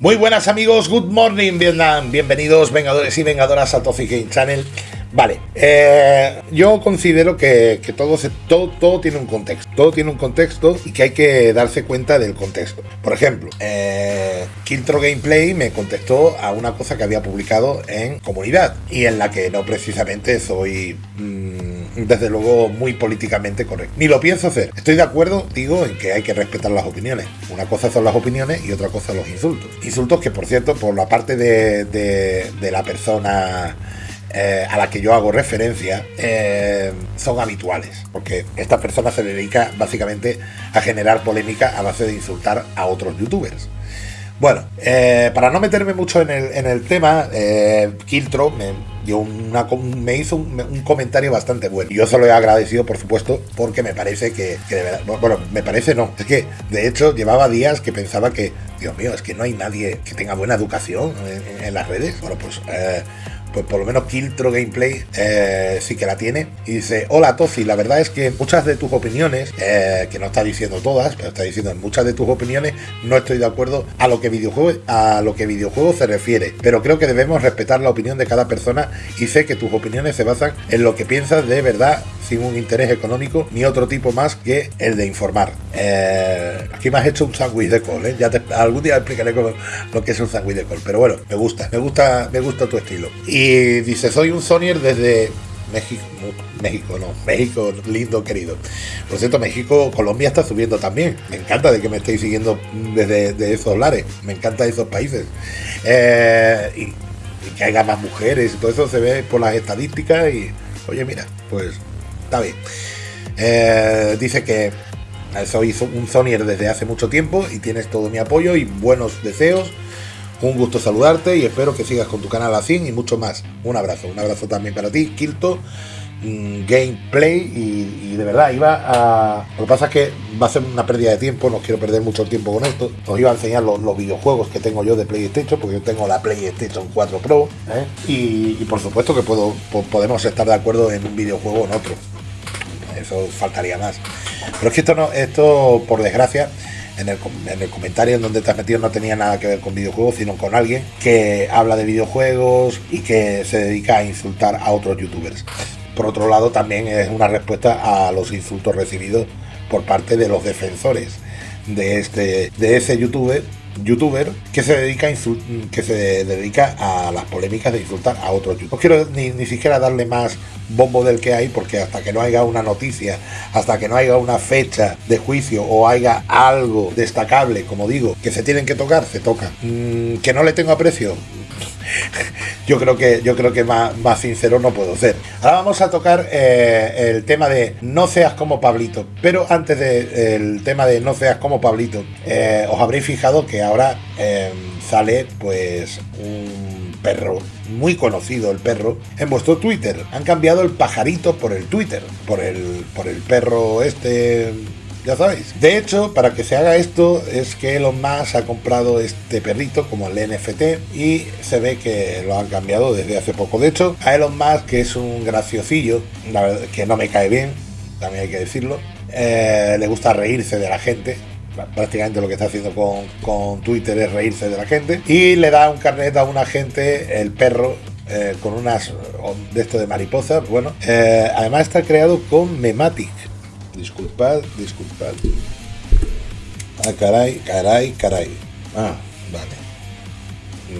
Muy buenas amigos, good morning Vietnam, bienvenidos vengadores y vengadoras a Toxic Game Channel. Vale, eh, yo considero que, todo, todo, todo, tiene un contexto, todo tiene un contexto y que hay que darse cuenta del contexto. Por ejemplo, eh, Kiltro Gameplay me contestó a una cosa que había publicado en comunidad y en la que no precisamente soy... Mm, desde luego muy políticamente correcto. Ni lo pienso hacer. Estoy de acuerdo, digo, en que hay que respetar las opiniones. Una cosa son las opiniones y otra cosa los insultos. Insultos que, por cierto, por la parte de, de, la persona eh, a la que yo hago referencia eh, son habituales, porque esta persona se dedica básicamente a generar polémica a base de insultar a otros youtubers. Bueno, eh, para no meterme mucho en el, en el tema, Kiltro me, dio una, me hizo un, comentario bastante bueno. Yo se lo he agradecido, por supuesto, porque me parece que, de verdad, bueno, me parece no, es que de hecho llevaba días que pensaba que, Dios mío, es que no hay nadie que tenga buena educación en, las redes. Bueno, pues... Eh, pues por lo menos Kiltro Gameplay eh, sí que la tiene. Y dice, hola Tozi, la verdad es que muchas de tus opiniones, eh, que no está diciendo todas, pero está diciendo en muchas de tus opiniones, no estoy de acuerdo a lo que videojuego, a lo que videojuego se refiere. Pero creo que debemos respetar la opinión de cada persona y sé que tus opiniones se basan en lo que piensas de verdad sin un interés económico ni otro tipo más que el de informar. Eh, aquí me has hecho un sándwich de col, ¿eh? ya te, algún día explicaré lo que es un sándwich de col, pero bueno, me gusta, me gusta, me gusta tu estilo. Y dice, soy un Sonyer desde México, México, no, México, lindo, querido. Por cierto, México, Colombia está subiendo también. Me encanta de que me estéis siguiendo desde esos lares. Me encanta esos países. Eh, y, que haya más mujeres y todo eso se ve por las estadísticas y, oye, mira, pues está bien. Eh, dice que soy un Sonyer desde hace mucho tiempo y tienes todo mi apoyo y buenos deseos. Un gusto saludarte y espero que sigas con tu canal así y mucho más. Un abrazo, un abrazo también para ti, Kilto. Mm, gameplay y, de verdad iba a... Lo que pasa es que va a ser una pérdida de tiempo, no quiero perder mucho tiempo con esto. Os iba a enseñar los, videojuegos que tengo yo de PlayStation, porque yo tengo la PlayStation 4 Pro. ¿eh? Y, por supuesto que puedo, podemos estar de acuerdo en un videojuego o en otro eso faltaría más. Pero es que esto, no, esto por desgracia, en el, en el, comentario en donde te has metido no tenía nada que ver con videojuegos, sino con alguien que habla de videojuegos y que se dedica a insultar a otros youtubers. Por otro lado, también es una respuesta a los insultos recibidos por parte de los defensores de este de ese youtuber youtuber que se dedica a que se dedica a las polémicas de insultar a otros youtubers. No quiero ni, ni, siquiera darle más bombo del que hay porque hasta que no haya una noticia, hasta que no haya una fecha de juicio o haya algo destacable, como digo, que se tienen que tocar, se tocan. Mm, que no le tengo aprecio, yo creo que yo creo que más, más, sincero no puedo ser. Ahora vamos a tocar eh, el tema de no seas como Pablito. Pero antes del tema de no seas como Pablito, eh, os habréis fijado que ahora em, sale pues un perro muy conocido el perro en vuestro Twitter. Han cambiado el pajarito por el Twitter, por el por el perro este ya sabéis. De hecho, para que se haga esto es que Elon Musk ha comprado este perrito como el NFT y se ve que lo han cambiado desde hace poco. De hecho, a Elon Musk, que es un graciosillo, que no me cae bien, también hay que decirlo, eh, le gusta reírse de la gente, prácticamente lo que está haciendo con, Twitter es reírse de la gente y le da un carnet a una gente el perro eh, con unas de esto de mariposas bueno eh, además está creado con Mematic Disculpad, disculpad. Ah, caray, caray, caray. Ah, vale.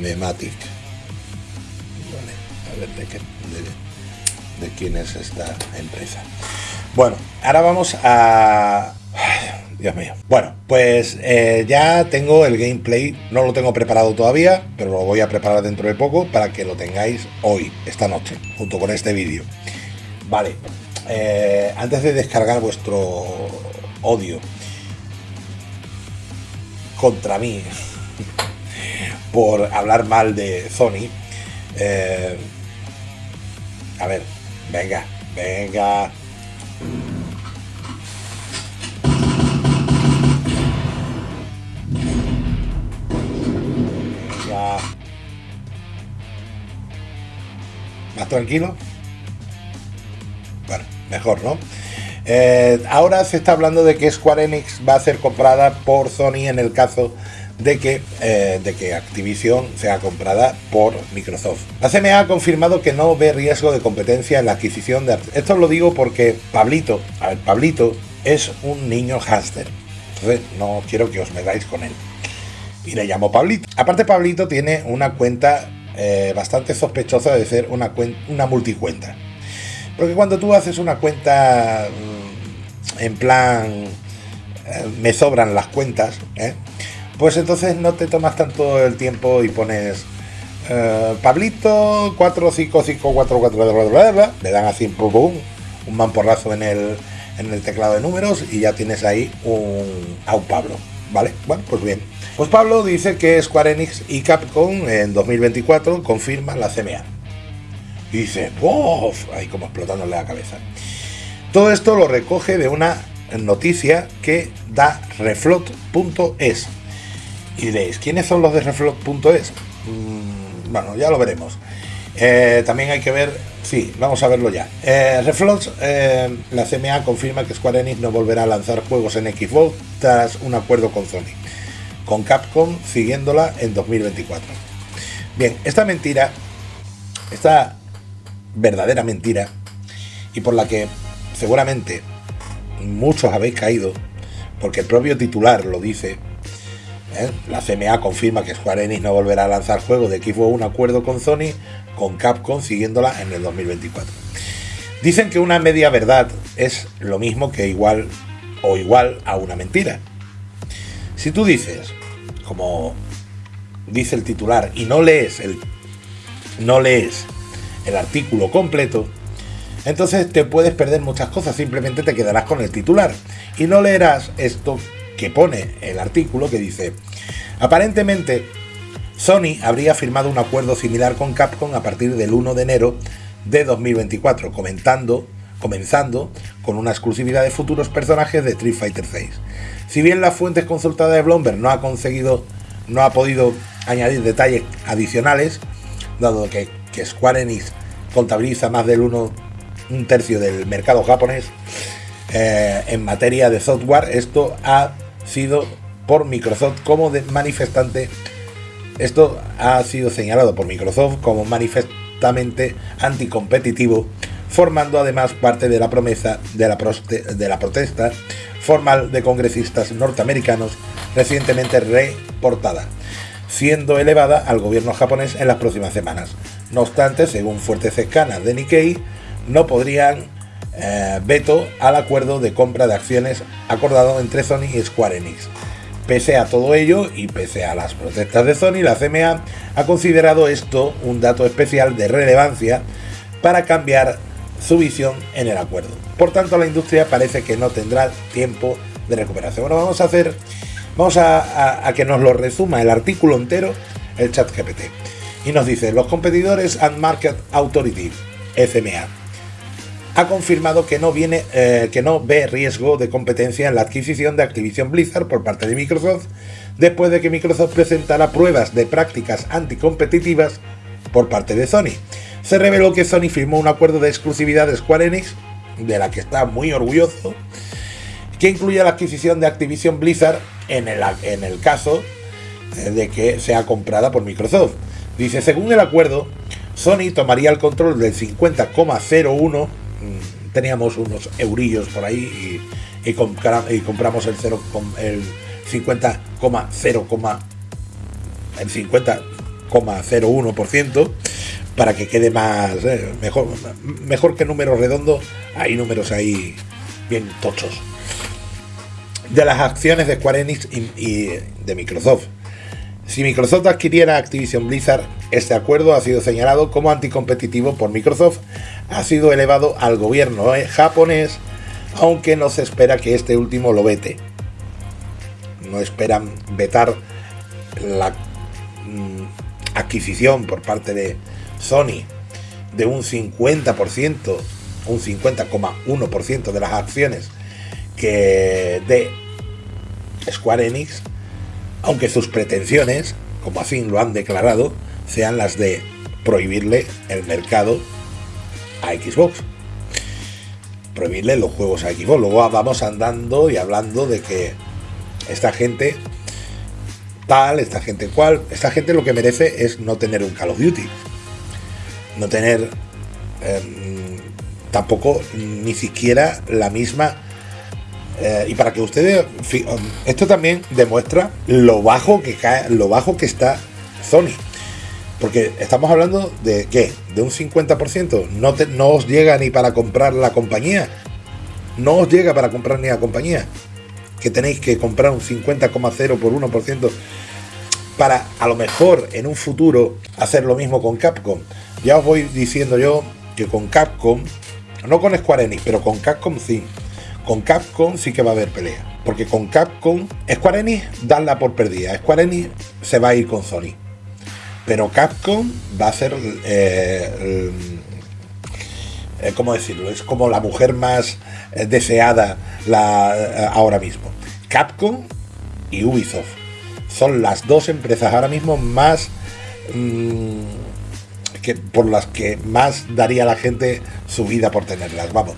Nematic. Vale, a ver de, qué, de, quién es esta empresa. Bueno, ahora vamos a... Dios mío. Bueno, pues eh, ya tengo el gameplay, no lo tengo preparado todavía, pero lo voy a preparar dentro de poco para que lo tengáis hoy, esta noche, junto con este vídeo. Vale, eh, antes de descargar vuestro odio contra mí por hablar mal de Sony, eh, a ver, venga, venga. ¿Más tranquilo? mejor, ¿no? Eh, ahora se está hablando de que Square Enix va a ser comprada por Sony en el caso de que, eh, de que Activision sea comprada por Microsoft. La CMA ha confirmado que no ve riesgo de competencia en la adquisición de... Esto lo digo porque Pablito, a Pablito es un niño hámster. No quiero que os metáis con él. Y le llamo Pablito. Aparte Pablito tiene una cuenta eh, bastante sospechosa de ser una, una multicuenta. Porque cuando tú haces una cuenta mm, en plan eh, me sobran las cuentas, ¿eh? pues entonces no te tomas tanto el tiempo y pones Pablito 455444, le dan así un, un mamporrazo en el, en el teclado de números y ya tienes ahí un, a un Pablo. ¿Vale? Bueno, pues bien. Pues Pablo dice que Square Enix y Capcom en 2024 confirman la CMA. Y dice, ¡Uf! Ahí como explotándole la cabeza. Todo esto lo recoge de una noticia que da reflot.es. Y diréis, ¿quiénes son los de reflot.es? Mm, bueno, ya lo veremos. Eh, también hay que ver, sí, vamos a verlo ya. Eh, eh, la CMA confirma que Square Enix no volverá a lanzar juegos en Xbox tras un acuerdo con Sony, con Capcom siguiéndola en 2024. Bien, esta mentira, esta verdadera mentira, y por la que seguramente muchos habéis caído, porque el propio titular lo dice, la CMA confirma que Square Enix no volverá a lanzar juegos de Xbox un acuerdo con Sony con Capcom siguiéndola en el 2024. Dicen que una media verdad es lo mismo que igual o igual a una mentira. Si tú dices, como dice el titular, y no lees el, no lees el artículo completo, entonces te puedes perder muchas cosas, simplemente te quedarás con el titular. Y no leerás esto que pone el artículo que dice, aparentemente Sony habría firmado un acuerdo similar con Capcom a partir del 1 de enero de 2024, comentando, comenzando con una exclusividad de futuros personajes de Street Fighter VI. Si bien las fuentes consultadas de Bloomberg no ha conseguido, no ha podido añadir detalles adicionales, dado que, Square Enix contabiliza más del 1 un tercio del mercado japonés eh, en materia de software, esto ha sido por Microsoft como manifestante esto ha sido señalado por Microsoft como manifestamente anticompetitivo, formando además parte de la promesa de la, de la protesta formal de congresistas norteamericanos recientemente reportada, siendo elevada al gobierno japonés en las próximas semanas. No obstante, según fuertes escanas de Nikkei, no podrían eh, veto al acuerdo de compra de acciones acordado entre Sony y Square Enix. Pese a todo ello y pese a las protestas de Sony, la CMA ha considerado esto un dato especial de relevancia para cambiar su visión en el acuerdo. Por tanto, la industria parece que no tendrá tiempo de recuperación. Bueno, vamos a hacer, vamos a, que nos lo resuma el artículo entero el chat GPT. Y nos dice, los competidores and Market Authority, FMA, ha confirmado que no, viene, eh, que no ve riesgo de competencia en la adquisición de Activision Blizzard por parte de Microsoft, después de que Microsoft presentara pruebas de prácticas anticompetitivas por parte de Sony. Se reveló que Sony firmó un acuerdo de exclusividad de Square Enix, de la que está muy orgulloso, que incluye la adquisición de Activision Blizzard en el, caso eh, de que sea comprada por Microsoft. Dice, según el acuerdo, Sony tomaría el control del 50,01 Mm, teníamos unos eurillos por ahí y, compramos el 0, el 50,0, el 50,01% para que quede más eh, mejor mejor que números redondos hay números ahí bien tochos. De las acciones de Square Enix y de Microsoft. Si Microsoft adquiriera Activision Blizzard, este acuerdo ha sido señalado como anticompetitivo por Microsoft, ha sido elevado al gobierno eh, japonés, aunque no se espera que este último lo vete. No esperan vetar la mm, adquisición por parte de Sony de un 50%, un 50,1% de las acciones que de Square Enix aunque sus pretensiones, como así lo han declarado, sean las de prohibirle el mercado a Xbox. Prohibirle los juegos a Xbox. Luego vamos andando y hablando de que esta gente tal, esta gente cual. Esta gente lo que merece es no tener un Call of Duty. No tener em, tampoco ni siquiera la misma... Eh, y para que ustedes... Esto también demuestra lo bajo que cae, lo bajo que está Sony. Porque estamos hablando de qué? De un 50%. No, no os llega ni para comprar la compañía. No os llega para comprar ni la compañía que tenéis que comprar un 50,0 por 1% para a lo mejor en un futuro hacer lo mismo con Capcom. Ya os voy diciendo yo que con Capcom, no con Square Enix, pero con Capcom sí. Con Capcom sí que va a haber pelea. Porque con Capcom, Square Enix, danla por perdida. Square Enix se va a ir con Sony. Pero Capcom va a ser eh, eh, ¿cómo decirlo? Es como la mujer más eh, deseada la, ahora mismo. Capcom y Ubisoft son las dos empresas ahora mismo más mm, que por las que más daría la gente su vida por tenerlas, vamos.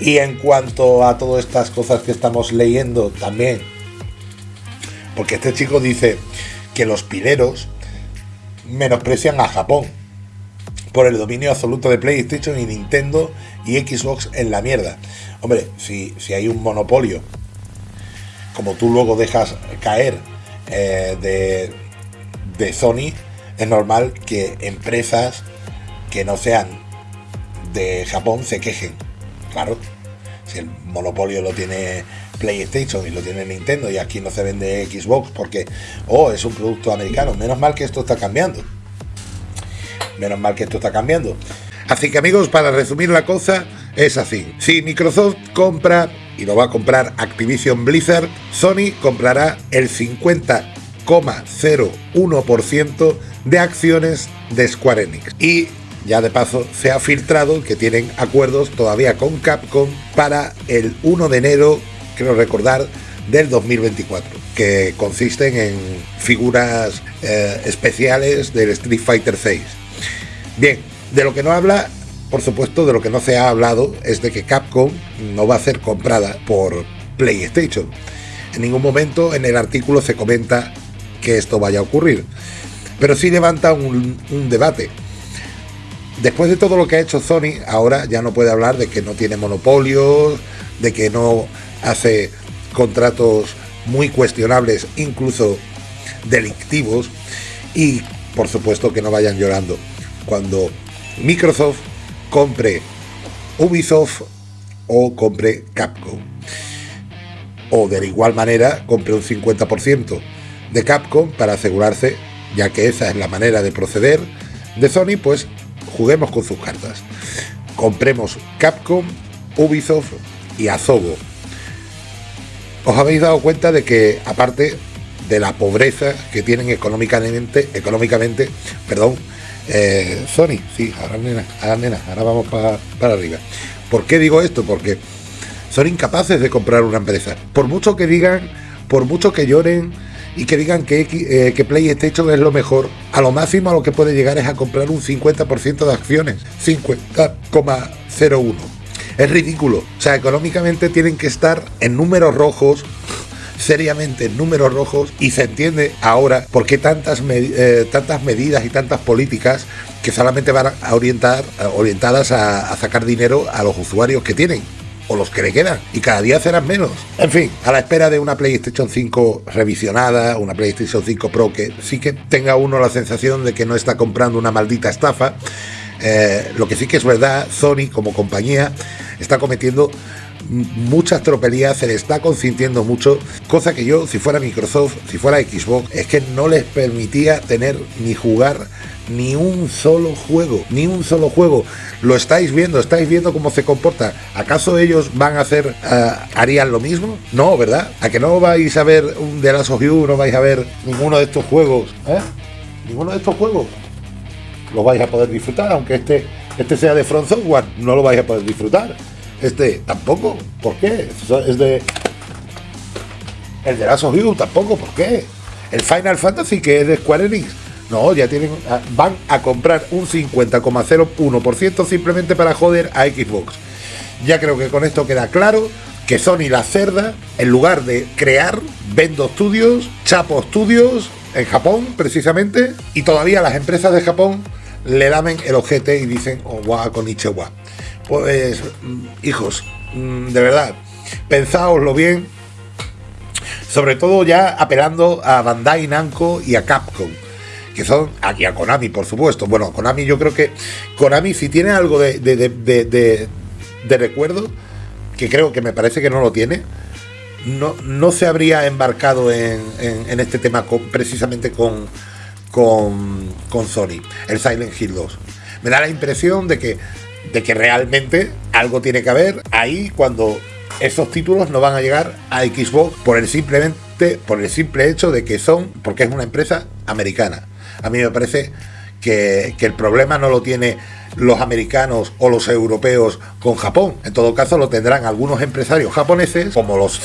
Y en cuanto a todas estas cosas que estamos leyendo también, porque este chico dice que los pileros menosprecian a Japón por el dominio absoluto de PlayStation y Nintendo y Xbox en la mierda. Hombre, si, si hay un monopolio, como tú luego dejas caer eh, de, de Sony, es normal que empresas que no sean de Japón se quejen. Claro, si el monopolio lo tiene PlayStation y lo tiene Nintendo y aquí no se vende Xbox porque, oh, es un producto americano. Menos mal que esto está cambiando. Menos mal que esto está cambiando. Así que amigos, para resumir la cosa, es así. Si Microsoft compra, y lo va a comprar Activision Blizzard, Sony comprará el 50,01% de acciones de Square Enix. Y ya de paso se ha filtrado que tienen acuerdos todavía con Capcom para el 1 de enero, quiero recordar, del 2024, que consisten en figuras eh, especiales del Street Fighter 6. Bien, de lo que no habla, por supuesto, de lo que no se ha hablado es de que Capcom no va a ser comprada por PlayStation. En ningún momento en el artículo se comenta que esto vaya a ocurrir. Pero sí levanta un, debate. Después de todo lo que ha hecho Sony, ahora ya no puede hablar de que no tiene monopolios, de que no hace contratos muy cuestionables, incluso delictivos, y por supuesto que no vayan llorando cuando Microsoft compre Ubisoft o compre Capcom. O de igual manera compre un 50% de Capcom para asegurarse, ya que esa es la manera de proceder de Sony, pues juguemos con sus cartas. Compremos Capcom, Ubisoft y Azobo. Os habéis dado cuenta de que aparte de la pobreza que tienen económicamente, económicamente, perdón, eh, Sony, sí, ahora nena, ahora nena, ahora vamos para arriba. ¿Por qué digo esto? Porque son incapaces de comprar una empresa. Por mucho que digan, por mucho que lloren y que digan que, eh, que PlayStation es lo mejor, a lo máximo a lo que puede llegar es a comprar un 50% de acciones. 50,01. Es ridículo. O sea, económicamente tienen que estar en números rojos seriamente números rojos y se entiende ahora por qué tantas, eh, tantas medidas y tantas políticas que solamente van a orientar, orientadas a, sacar dinero a los usuarios que tienen o los que le quedan, y cada día serán menos. En fin, a la espera de una PlayStation 5 revisionada, una PlayStation 5 Pro que sí que tenga uno la sensación de que no está comprando una maldita estafa. Eh, lo que sí que es verdad, Sony como compañía está cometiendo muchas tropelías, se le está consintiendo mucho, cosa que yo, si fuera Microsoft, si fuera Xbox, es que no les permitía tener ni jugar ni un solo juego, ni un solo juego. Lo estáis viendo, estáis viendo cómo se comporta. ¿Acaso ellos van a hacer, eh, harían lo mismo? No, ¿verdad? ¿A que no vais a ver un The Last of You, no vais a ver ninguno de estos juegos? ¿Eh? Ninguno de estos juegos. Lo vais a poder disfrutar, aunque este, este sea de Front Software, no lo vais a poder disfrutar. Este tampoco, ¿por qué? Es de. El de Last of You tampoco, ¿por qué? El Final Fantasy que es de Square Enix. No, ya tienen. Ah, van a comprar un 50,01% simplemente para joder a Xbox. Ya creo que con esto queda claro que Sony la cerda, en lugar de crear, vendo Studios, Chapo Studios, en Japón precisamente, y todavía las empresas de Japón le damen el ojete y dicen, oh, guau, con Ichiwa. Pues, hijos, mm, de verdad, pensáoslo bien, sobre todo ya apelando a Bandai Namco y a Capcom que son aquí a Konami, por supuesto. Bueno, Konami, yo creo que Konami, si tiene algo de, de, recuerdo, que creo que me parece que no lo tiene, no, no se habría embarcado en, este tema precisamente con, con, con, Sony, el Silent Hill 2. Me da la impresión de que, de que realmente algo tiene que haber. Ahí cuando esos títulos no van a llegar a Xbox por el simplemente por el simple hecho de que son porque es una empresa americana. A mí me parece que, el problema no lo tiene los americanos o los europeos con Japón. En todo caso, lo tendrán algunos empresarios japoneses, como los,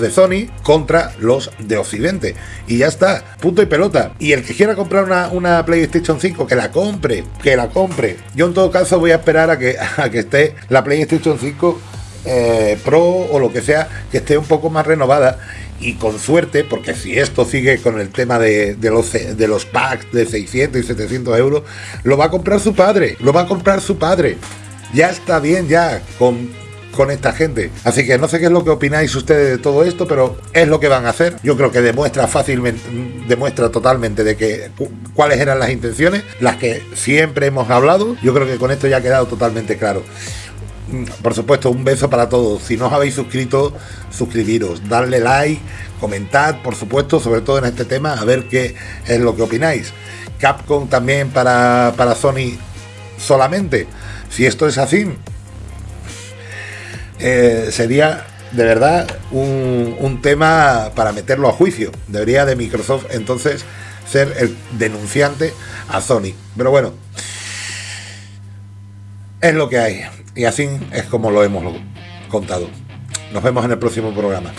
de Sony, contra los de Occidente. Y ya está, punto y pelota. Y el que quiera comprar una, PlayStation 5, que la compre, que la compre. Yo en todo caso voy a esperar a que, a que esté la PlayStation 5 eh, Pro o lo que sea, que esté un poco más renovada y con suerte, porque si esto sigue con el tema de, los, packs de 600 y 700 euros, lo va a comprar su padre, lo va a comprar su padre. Ya está bien ya con, con esta gente. Así que no sé qué es lo que opináis ustedes de todo esto, pero es lo que van a hacer. Yo creo que demuestra fácilmente, demuestra totalmente de que cuáles eran las intenciones, las que siempre hemos hablado. Yo creo que con esto ya ha quedado totalmente claro por supuesto, un beso para todos. Si no os habéis suscrito, suscribiros, darle like, comentad, por supuesto, sobre todo en este tema, a ver qué es lo que opináis. Capcom también para, para Sony solamente. Si esto es así, eh, sería de verdad un, un tema para meterlo a juicio. Debería de Microsoft entonces ser el denunciante a Sony. Pero bueno, es lo que hay. Y así es como lo hemos contado. Nos vemos en el próximo programa.